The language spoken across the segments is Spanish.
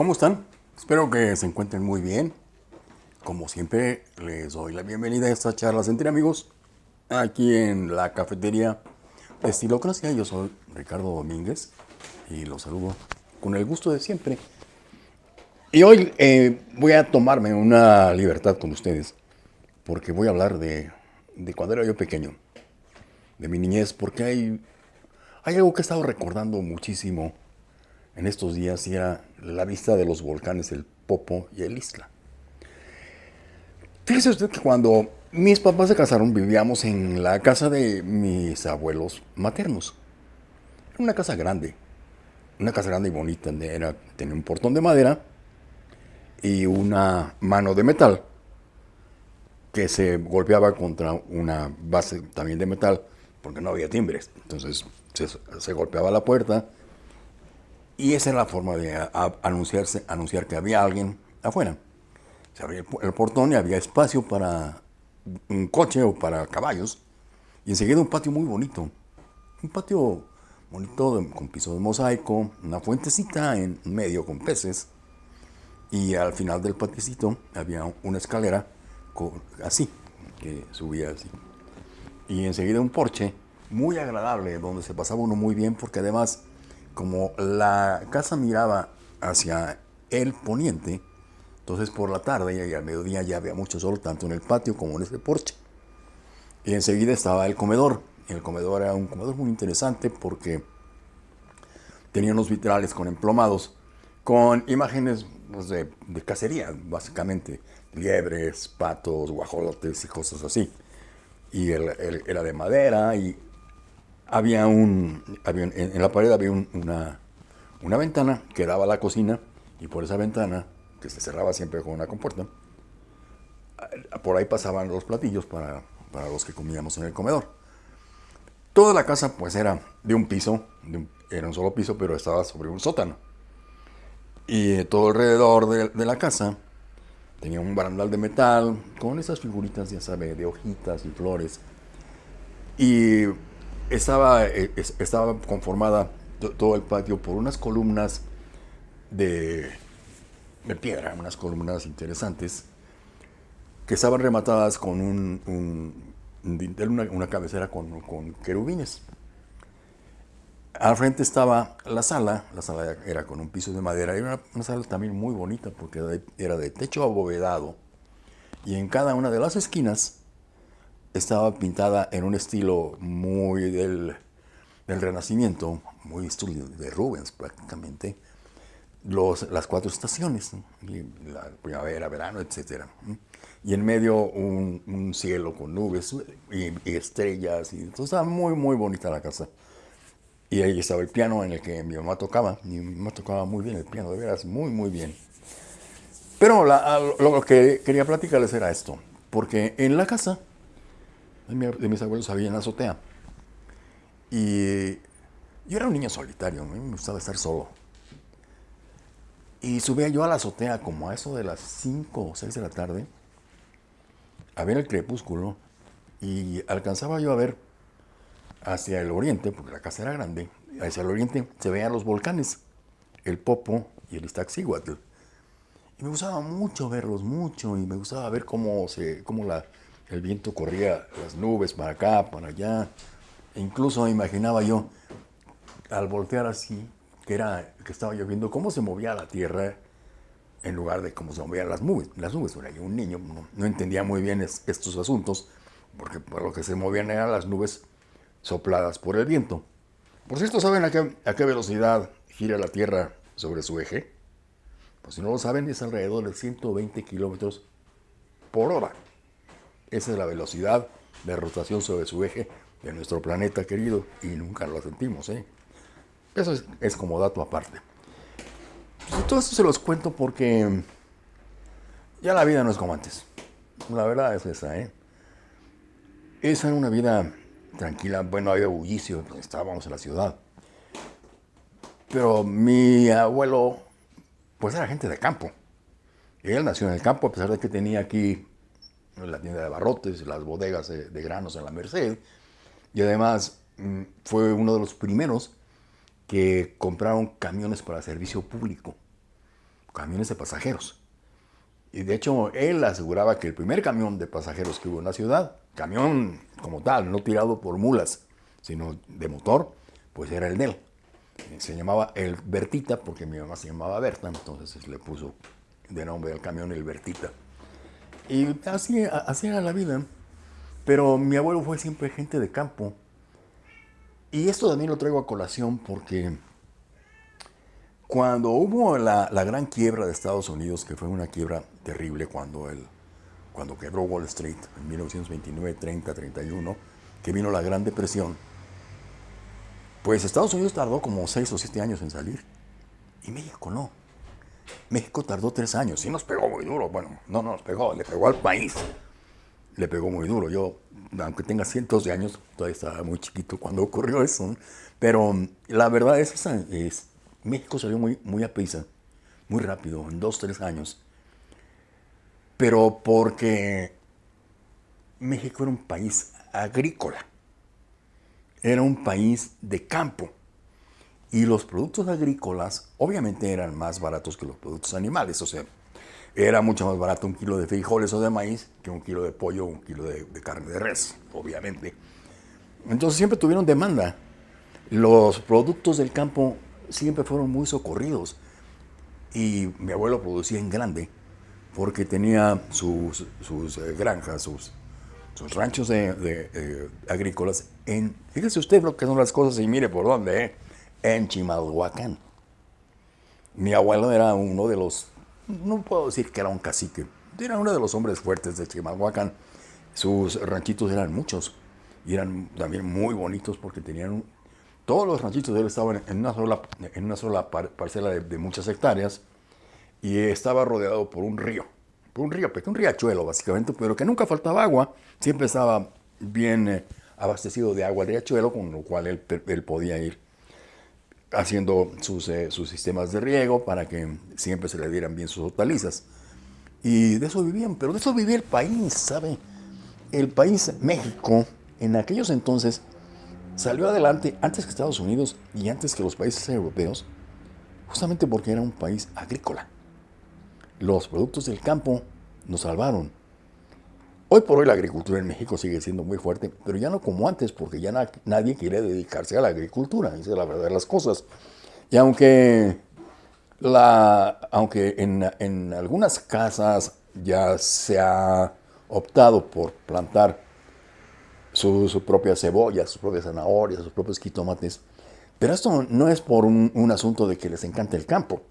¿Cómo están? Espero que se encuentren muy bien. Como siempre, les doy la bienvenida a estas charlas entre amigos aquí en la cafetería de Estilocracia. Yo soy Ricardo Domínguez y los saludo con el gusto de siempre. Y hoy eh, voy a tomarme una libertad con ustedes porque voy a hablar de, de cuando era yo pequeño, de mi niñez, porque hay, hay algo que he estado recordando muchísimo en estos días y era la vista de los volcanes, el Popo y el Isla. Fíjese usted que cuando mis papás se casaron vivíamos en la casa de mis abuelos maternos. Era una casa grande, una casa grande y bonita, era, tenía un portón de madera y una mano de metal que se golpeaba contra una base también de metal porque no había timbres. Entonces se, se golpeaba la puerta y esa era la forma de anunciarse, anunciar que había alguien afuera. Se abría el portón y había espacio para un coche o para caballos. Y enseguida un patio muy bonito. Un patio bonito con piso de mosaico, una fuentecita en medio con peces. Y al final del patiecito había una escalera así, que subía así. Y enseguida un porche muy agradable, donde se pasaba uno muy bien, porque además como la casa miraba hacia el poniente, entonces por la tarde y al mediodía ya había mucho sol, tanto en el patio como en ese porche. Y enseguida estaba el comedor. El comedor era un comedor muy interesante porque tenía unos vitrales con emplomados, con imágenes pues, de, cacería, básicamente. Liebres, patos, guajolotes y cosas así. Y era de madera y había un, en, la pared había una, una ventana que daba a la cocina y por esa ventana, que se cerraba siempre con una compuerta, por ahí pasaban los platillos para, para los que comíamos en el comedor. Toda la casa pues era de un piso, era un solo piso, pero estaba sobre un sótano. Y todo alrededor de, de, la casa tenía un barandal de metal con esas figuritas, ya sabe, de hojitas y flores. Y estaba, eh, estaba conformada todo el patio por unas columnas de, de piedra, unas columnas interesantes, que estaban rematadas con un, un una, cabecera con, con, querubines. Al frente estaba la sala, la sala era con un piso de madera, era una sala también muy bonita porque era de techo abovedado y en cada una de las esquinas estaba pintada en un estilo muy del, del Renacimiento, muy estilo de Rubens prácticamente, los, las cuatro estaciones, la primavera, verano, etc. Y en medio un, un cielo con nubes y, estrellas, y entonces estaba muy, muy bonita la casa. Y ahí estaba el piano en el que mi mamá tocaba, mi mamá tocaba muy bien el piano, de veras, muy, muy bien. Pero lo que quería platicarles era esto, porque en la casa de, mis abuelos había en la azotea. Y yo era un niño solitario, me gustaba estar solo. Y subía yo a la azotea como a eso de las 5 o 6 de la tarde, a ver el crepúsculo, y alcanzaba yo a ver hacia el oriente, porque la casa era grande, hacia el oriente se veían los volcanes, el Popo y el Iztaccíhuatl. Y me gustaba mucho verlos, mucho, y me gustaba ver cómo, se, cómo la, el viento corría las nubes para acá, para allá. E incluso imaginaba yo, al voltear así, que, era, que estaba lloviendo, cómo se movía la tierra en lugar de cómo se movían las nubes. Las nubes, un niño, no, entendía muy bien estos asuntos, porque por lo que se movían eran las nubes sopladas por el viento. Por cierto, ¿saben a qué, a qué velocidad gira la Tierra sobre su eje? Pues si no lo saben, es alrededor de 120 kilómetros por hora. Esa es la velocidad de rotación sobre su eje de nuestro planeta querido y nunca lo sentimos. ¿eh? Eso es, como dato aparte. Pues todo esto se los cuento porque ya la vida no es como antes. La verdad es esa. ¿eh? Esa era una vida tranquila. Bueno, había bullicio, estábamos en la ciudad. Pero mi abuelo, pues era gente de campo. Él nació en el campo, a pesar de que tenía aquí la tienda de barrotes, las bodegas de, granos en la Merced. Y además mm, fue uno de los primeros que compraron camiones para servicio público. camiones de pasajeros. Y de hecho, él aseguraba que el primer camión de pasajeros que hubo en la ciudad, camión como tal, no tirado por mulas, sino de motor, pues era el de él. Se llamaba el Bertita, porque mi mamá se llamaba Berta, entonces le puso de nombre al camión el Bertita. Y así, así era la vida. Pero mi abuelo fue siempre gente de campo. Y esto también lo traigo a colación porque cuando hubo la, gran quiebra de Estados Unidos, que fue una quiebra terrible cuando, el, cuando quebró Wall Street en 1929, 30, 31, que vino la Gran Depresión, pues Estados Unidos tardó como 6 o 7 años en salir y México no. México tardó 3 años y nos pegó muy duro. Bueno, no nos pegó, le pegó al país. Le pegó muy duro. Yo, aunque tenga cientos de años, todavía estaba muy chiquito cuando ocurrió eso. Pero la verdad es, es México salió muy, muy a prisa, muy rápido, en dos, tres años. Pero porque México era un país agrícola, era un país de campo. Y los productos agrícolas obviamente eran más baratos que los productos animales. O sea, era mucho más barato un kilo de frijoles o de maíz que un kilo de pollo o un kilo de, carne de res, obviamente. Entonces siempre tuvieron demanda. Los productos del campo siempre fueron muy socorridos. Y mi abuelo producía en grande porque tenía sus, sus eh, granjas, sus, sus ranchos de, eh, agrícolas fíjese usted lo que son las cosas y mire por dónde, eh, en Chimalhuacán. Mi abuelo era uno de los, no puedo decir que era un cacique, era uno de los hombres fuertes de Chimalhuacán. Sus ranchitos eran muchos y eran también muy bonitos porque tenían todos los ranchitos de él estaban en una sola, en una sola parcela de, muchas hectáreas y estaba rodeado por un río, por un río, un riachuelo básicamente, pero que nunca faltaba agua, siempre estaba bien eh, abastecido de agua el riachuelo, con lo cual él podía ir haciendo sus, eh, sus sistemas de riego para que siempre se le dieran bien sus hortalizas. Y de eso vivían, pero de eso vivía el país, ¿sabe? El país México, en aquellos entonces, salió adelante antes que Estados Unidos y antes que los países europeos, justamente porque era un país agrícola. Los productos del campo nos salvaron. Hoy por hoy la agricultura en México sigue siendo muy fuerte, pero ya no como antes, porque ya nadie quiere dedicarse a la agricultura, esa es la verdad de las cosas. Y aunque, la, aunque en, algunas casas ya se ha optado por plantar su, propia cebolla, sus propias zanahorias, sus propios jitomates. Pero esto no es por un, asunto de que les encante el campo,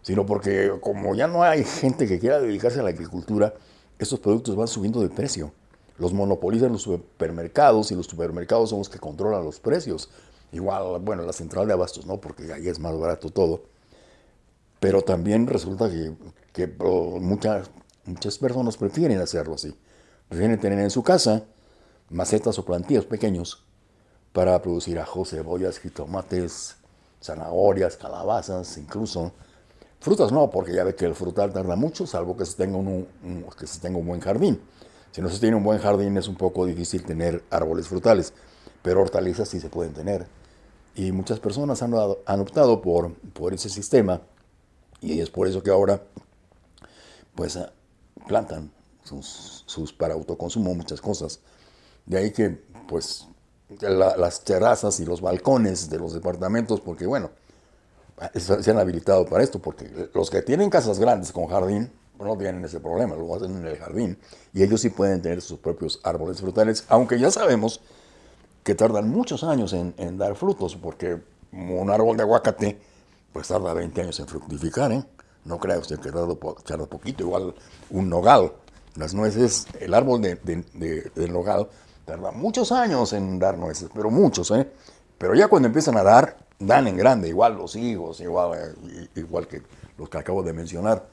sino porque como ya no hay gente que quiera dedicarse a la agricultura, estos productos van subiendo de precio. Los monopolizan los supermercados y los supermercados son los que controlan los precios. Igual, bueno, la central de abastos no, porque ahí es más barato todo. Pero también resulta que, oh, muchas, muchas personas prefieren hacerlo así. Prefieren tener en su casa macetas o plantíos pequeños para producir ajos, cebollas, jitomates, zanahorias, calabazas, incluso. Frutas no, porque ya ve que el frutal tarda mucho, salvo que se tenga un, que se tenga un buen jardín. Si no se tiene un buen jardín es un poco difícil tener árboles frutales, pero hortalizas sí se pueden tener. Y muchas personas han, han optado por, por ese sistema y es por eso que ahora pues plantan sus, sus para autoconsumo muchas cosas. De ahí que, pues, las terrazas y los balcones de los departamentos, porque bueno, se han habilitado para esto, porque los que tienen casas grandes con jardín, no tienen ese problema, lo hacen en el jardín, y ellos sí pueden tener sus propios árboles frutales, aunque ya sabemos que tardan muchos años en, dar frutos, porque un árbol de aguacate, pues tarda 20 años en fructificar, ¿eh? No crea usted que tarda, tarda poquito, igual un nogal, las nueces, el árbol de, de, del nogal Tarda muchos años en dar nueces, pero muchos, ¿eh? Pero ya cuando empiezan a dar, dan en grande, igual los higos, igual, igual que los que acabo de mencionar.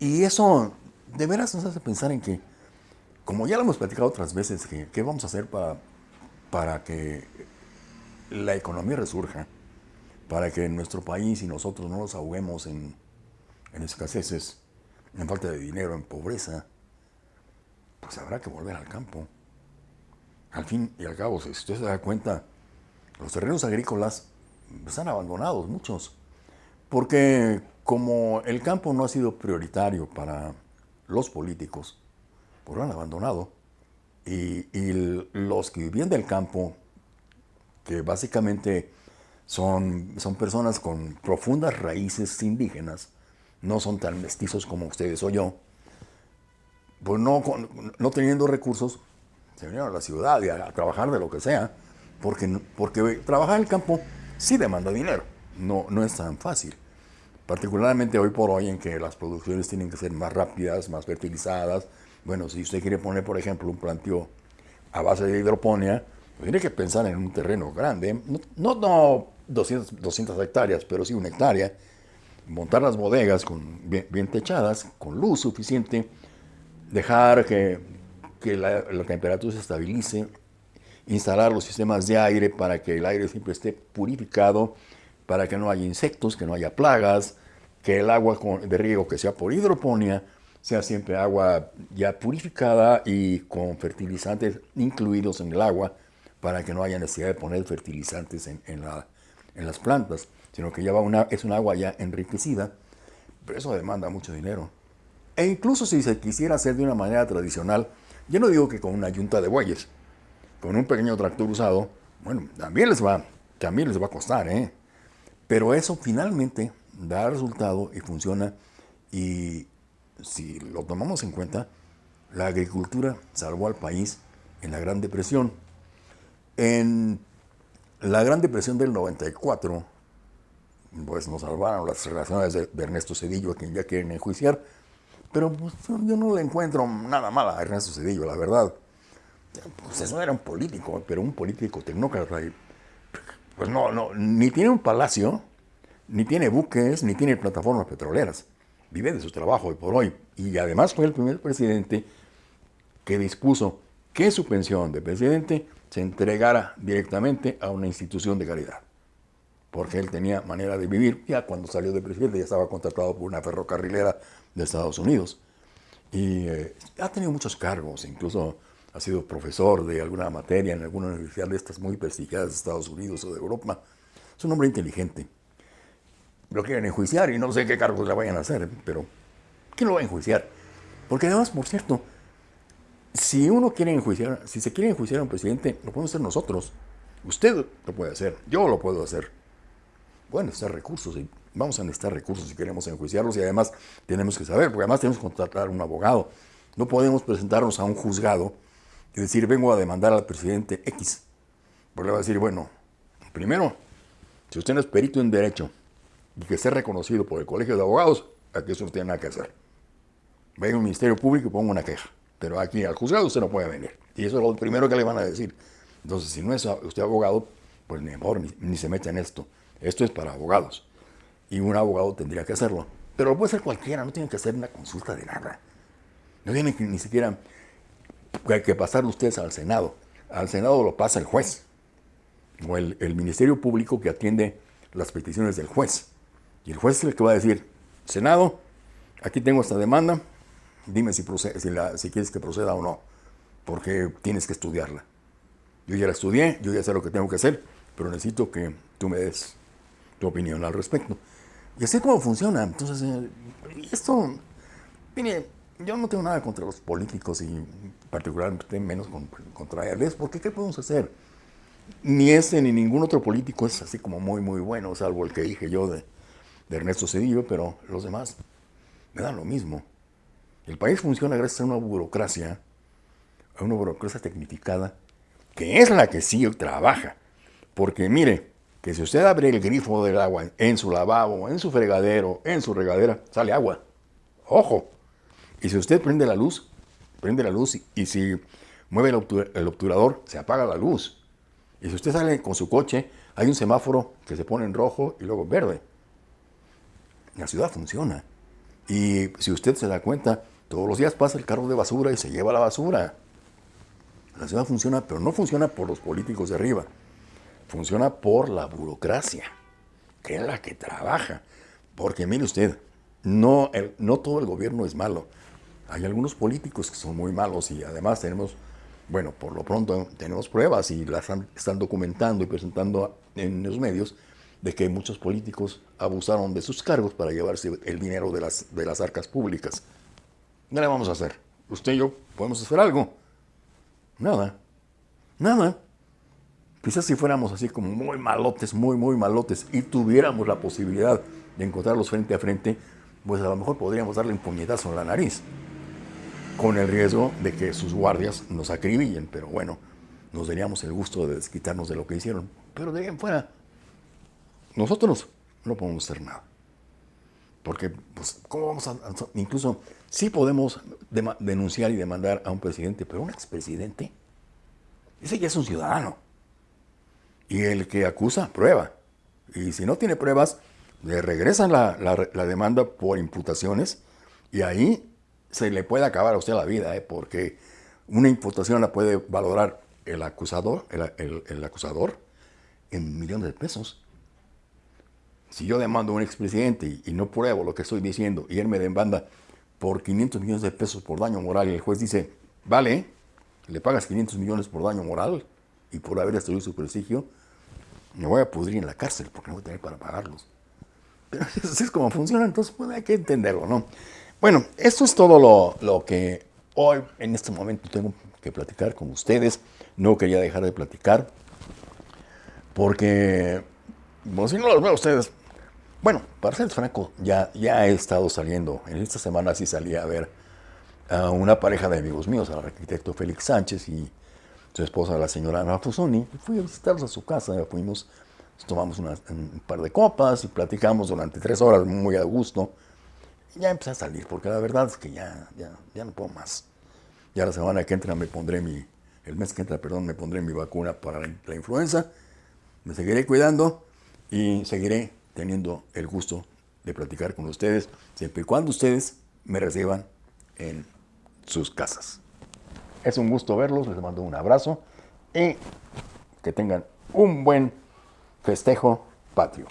Y eso de veras nos hace pensar en que, como ya lo hemos platicado otras veces, que, ¿qué vamos a hacer para, para que la economía resurja? Para que nuestro país y nosotros no nos ahoguemos en, en escaseces, en falta de dinero, en pobreza pues habrá que volver al campo. Al fin y al cabo, si usted se da cuenta, los terrenos agrícolas están abandonados, muchos. Porque como el campo no ha sido prioritario para los políticos, pues lo han abandonado. Y, y los que vivían del campo, que básicamente son, son personas con profundas raíces indígenas, no son tan mestizos como ustedes o yo, pues no, no teniendo recursos, se vinieron a la ciudad y a, trabajar de lo que sea, porque, porque trabajar en el campo sí demanda dinero, no, no es tan fácil. Particularmente hoy por hoy en que las producciones tienen que ser más rápidas, más fertilizadas. Bueno, si usted quiere poner, por ejemplo, un planteo a base de hidroponía, pues tiene que pensar en un terreno grande, no, no, 200, 200 hectáreas, pero sí una hectárea, montar las bodegas con, bien techadas, con luz suficiente, dejar que, la, temperatura se estabilice, instalar los sistemas de aire para que el aire siempre esté purificado, para que no haya insectos, que no haya plagas, que el agua de riego que sea por hidroponía sea siempre agua ya purificada y con fertilizantes incluidos en el agua para que no haya necesidad de poner fertilizantes en, las plantas, sino que ya una, es un agua ya enriquecida, pero eso demanda mucho dinero. E incluso si se quisiera hacer de una manera tradicional, yo no digo que con una yunta de bueyes, con un pequeño tractor usado, bueno, también les va, también les va a costar, ¿eh? Pero eso finalmente da resultado y funciona y si lo tomamos en cuenta, la agricultura salvó al país en la Gran Depresión. En la Gran Depresión del 94, pues nos salvaron las relaciones de, Ernesto Cedillo, a quien ya quieren enjuiciar, pero pues, yo no le encuentro nada mal a Ernesto Cedillo, la verdad. Pues eso era un político, pero un político tecnócrata. Pues no, no, ni tiene un palacio, ni tiene buques, ni tiene plataformas petroleras. Vive de su trabajo hoy por hoy. Y además fue el primer presidente que dispuso que su pensión de presidente se entregara directamente a una institución de caridad. Porque él tenía manera de vivir. Ya cuando salió de presidente ya estaba contratado por una ferrocarrilera de Estados Unidos. Y eh, ha tenido muchos cargos, incluso ha sido profesor de alguna materia en alguna universidad de estas muy prestigiadas de Estados Unidos o de Europa. Es un hombre inteligente. Lo quieren enjuiciar y no sé qué cargos le vayan a hacer, pero ¿quién lo va a enjuiciar? Porque además, por cierto, si uno quiere enjuiciar, si se quiere enjuiciar a un presidente, lo podemos hacer nosotros. Usted lo puede hacer, yo lo puedo hacer. Bueno, necesitar recursos y vamos a necesitar recursos si queremos enjuiciarlos y además tenemos que saber, porque además tenemos que contratar un abogado. No podemos presentarnos a un juzgado y decir, vengo a demandar al presidente X. Porque le va a decir, bueno, primero, si usted no es perito en derecho y que esté reconocido por el colegio de abogados, aquí eso no tiene nada que hacer. Venga al Ministerio Público y ponga una queja. Pero aquí al juzgado usted no puede venir. Y eso es lo primero que le van a decir. Entonces, si no es usted abogado, pues mejor ni, ni se mete en esto. Esto es para abogados y un abogado tendría que hacerlo. Pero lo puede hacer cualquiera, no tiene que hacer una consulta de nada. No tiene que, ni siquiera que pasar ustedes al Senado. Al Senado lo pasa el juez o el, Ministerio Público que atiende las peticiones del juez. Y el juez es el que va a decir, Senado, aquí tengo esta demanda, dime si, procede, si, si quieres que proceda o no, porque tienes que estudiarla. Yo ya la estudié, yo ya sé lo que tengo que hacer, pero necesito que tú me des tu opinión al respecto. Y así es como funciona. Entonces, eh, esto, mire, yo no tengo nada contra los políticos y particularmente menos contra ellos, porque ¿qué podemos hacer? Ni ese ni ningún otro político es así como muy, muy bueno, salvo el que dije yo de, de Ernesto Cedillo, pero los demás me dan lo mismo. El país funciona gracias a una burocracia, a una burocracia tecnificada, que es la que sí trabaja. Porque mire, que si usted abre el grifo del agua en su lavabo, en su fregadero, en su regadera, sale agua. Ojo. Y si usted prende la luz, prende la luz y, si mueve el, obturador, se apaga la luz. Y si usted sale con su coche, hay un semáforo que se pone en rojo y luego verde. La ciudad funciona. Y si usted se da cuenta, todos los días pasa el carro de basura y se lleva la basura. La ciudad funciona, pero no funciona por los políticos de arriba funciona por la burocracia, que es la que trabaja. Porque mire usted, no, no todo el gobierno es malo. Hay algunos políticos que son muy malos y además tenemos, bueno, por lo pronto tenemos pruebas y las están documentando y presentando en los medios de que muchos políticos abusaron de sus cargos para llevarse el dinero de las, de las arcas públicas. ¿Qué le vamos a hacer? Usted y yo podemos hacer algo. Nada. Nada. Quizás si fuéramos así como muy malotes, muy, muy malotes, y tuviéramos la posibilidad de encontrarlos frente a frente, pues a lo mejor podríamos darle un puñetazo en la nariz, con el riesgo de que sus guardias nos acribillen, pero bueno, nos daríamos el gusto de desquitarnos de lo que hicieron. Pero de fuera, nosotros no podemos hacer nada. Porque, pues, ¿cómo vamos a...? Incluso, sí podemos denunciar y demandar a un presidente, pero un expresidente, ese ya es un ciudadano. Y el que acusa, prueba. Y si no tiene pruebas, le regresan la, demanda por imputaciones y ahí se le puede acabar a usted la vida, ¿eh? porque una imputación la puede valorar el acusador, el, acusador en millones de pesos. Si yo demando a un expresidente y, y no pruebo lo que estoy diciendo y él me demanda por 500 millones de pesos por daño moral y el juez dice, vale, le pagas 500 millones por daño moral y por haber destruido su prestigio, me voy a pudrir en la cárcel porque no voy a tener para pagarlos. Pero así es como funciona, entonces pues, hay que entenderlo, ¿no? Bueno, esto es todo lo, lo, que hoy, en este momento, tengo que platicar con ustedes. No quería dejar de platicar porque, bueno, si no los veo a ustedes, bueno, para ser franco, ya, ya he estado saliendo, en esta semana sí salí a ver a una pareja de amigos míos, al arquitecto Félix Sánchez y su esposa, la señora Ana Fusoni. Fui a visitarlos a su casa, fuimos, tomamos un par de copas y platicamos durante tres horas muy a gusto. Ya empecé a salir, porque la verdad es que ya, ya, ya no puedo más. Ya la semana que entra me pondré mi, el mes que entra, perdón, me pondré mi vacuna para la, influenza. Me seguiré cuidando y seguiré teniendo el gusto de platicar con ustedes, siempre y cuando ustedes me reciban en sus casas. Es un gusto verlos, les mando un abrazo y que tengan un buen festejo patrio.